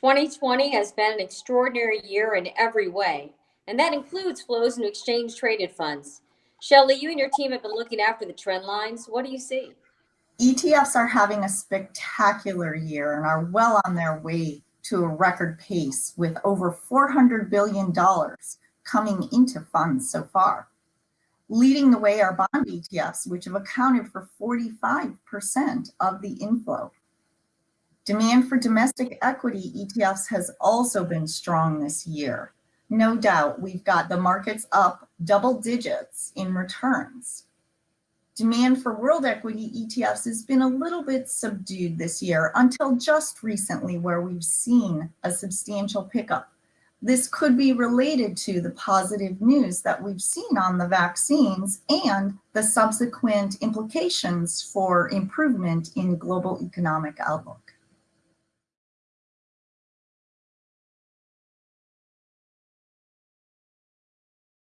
2020 has been an extraordinary year in every way, and that includes flows into exchange traded funds. Shelley, you and your team have been looking after the trend lines. What do you see? ETFs are having a spectacular year and are well on their way to a record pace with over $400 billion coming into funds so far. Leading the way are bond ETFs, which have accounted for 45% of the inflow. Demand for domestic equity ETFs has also been strong this year. No doubt we've got the markets up double digits in returns. Demand for world equity ETFs has been a little bit subdued this year until just recently where we've seen a substantial pickup. This could be related to the positive news that we've seen on the vaccines and the subsequent implications for improvement in global economic outlook.